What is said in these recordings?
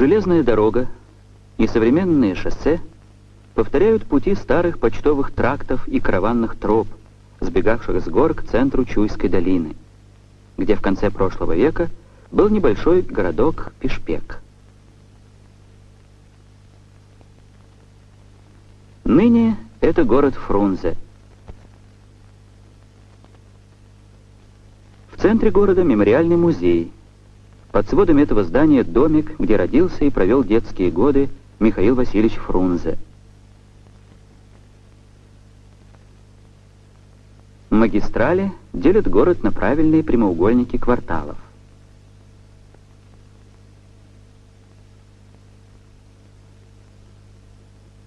Железная дорога и современные шоссе повторяют пути старых почтовых трактов и караванных троп, сбегавших с гор к центру Чуйской долины, где в конце прошлого века был небольшой городок Пешпек. Ныне это город Фрунзе. В центре города мемориальный музей. Под сводами этого здания домик, где родился и провел детские годы Михаил Васильевич Фрунзе. Магистрали делят город на правильные прямоугольники кварталов.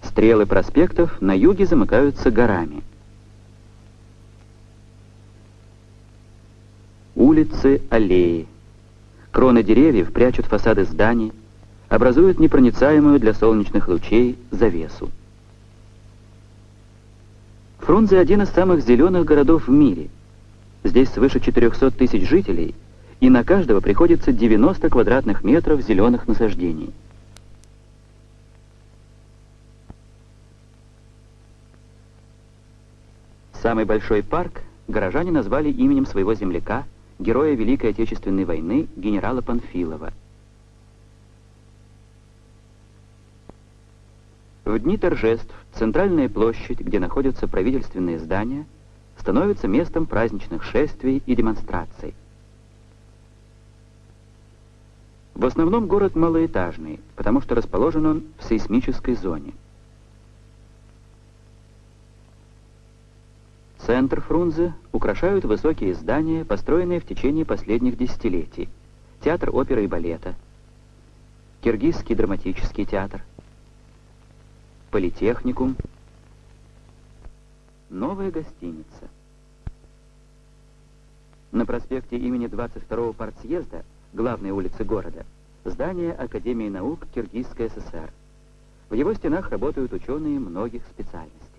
Стрелы проспектов на юге замыкаются горами. Улицы, аллеи. Кроны деревьев прячут фасады зданий, образуют непроницаемую для солнечных лучей завесу. Фрунзе один из самых зеленых городов в мире. Здесь свыше 400 тысяч жителей, и на каждого приходится 90 квадратных метров зеленых насаждений. Самый большой парк горожане назвали именем своего земляка, героя Великой Отечественной войны, генерала Панфилова. В дни торжеств центральная площадь, где находятся правительственные здания, становится местом праздничных шествий и демонстраций. В основном город малоэтажный, потому что расположен он в сейсмической зоне. Центр Фрунзе украшают высокие здания, построенные в течение последних десятилетий. Театр оперы и балета, Киргизский драматический театр, Политехникум, новая гостиница. На проспекте имени 22-го партсъезда, главной улицы города, здание Академии наук Киргизской ССР. В его стенах работают ученые многих специальностей.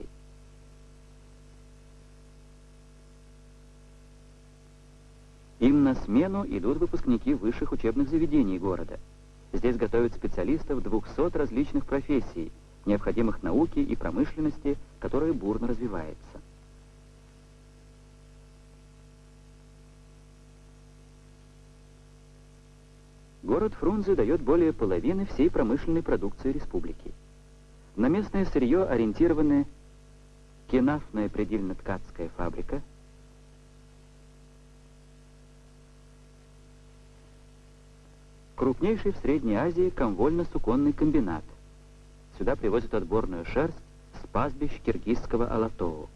Им на смену идут выпускники высших учебных заведений города. Здесь готовят специалистов 200 различных профессий, необходимых науке и промышленности, которая бурно развивается. Город Фрунзе дает более половины всей промышленной продукции республики. На местное сырье ориентированы Кенафная предельно-ткацкая фабрика – Крупнейший в Средней Азии комвольно-суконный комбинат. Сюда привозят отборную шерсть с пастбищ киргизского Алатоу.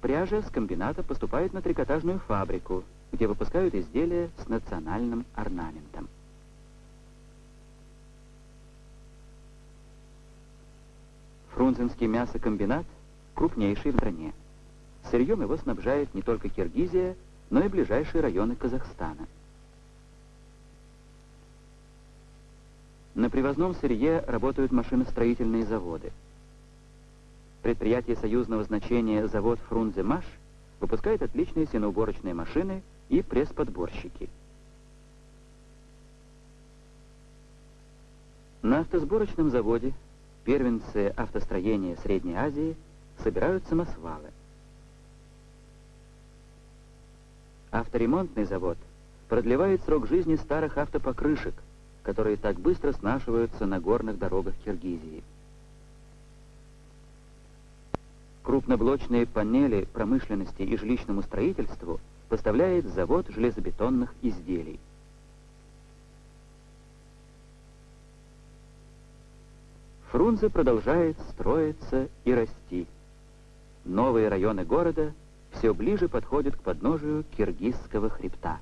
Пряжа с комбината поступает на трикотажную фабрику, где выпускают изделия с национальным орнаментом. Фрунзенский мясокомбинат крупнейший в стране. Сырьем его снабжает не только Киргизия, но и ближайшие районы Казахстана. На привозном сырье работают машиностроительные заводы. Предприятие союзного значения завод «Фрунзе-Маш» выпускает отличные сеноуборочные машины и пресс-подборщики. На автосборочном заводе первенцы автостроения Средней Азии собирают самосвалы. Авторемонтный завод продлевает срок жизни старых автопокрышек, которые так быстро снашиваются на горных дорогах Киргизии. Крупноблочные панели промышленности и жилищному строительству поставляет завод железобетонных изделий. Фрунзе продолжает строиться и расти. Новые районы города – все ближе подходит к подножию Киргизского хребта.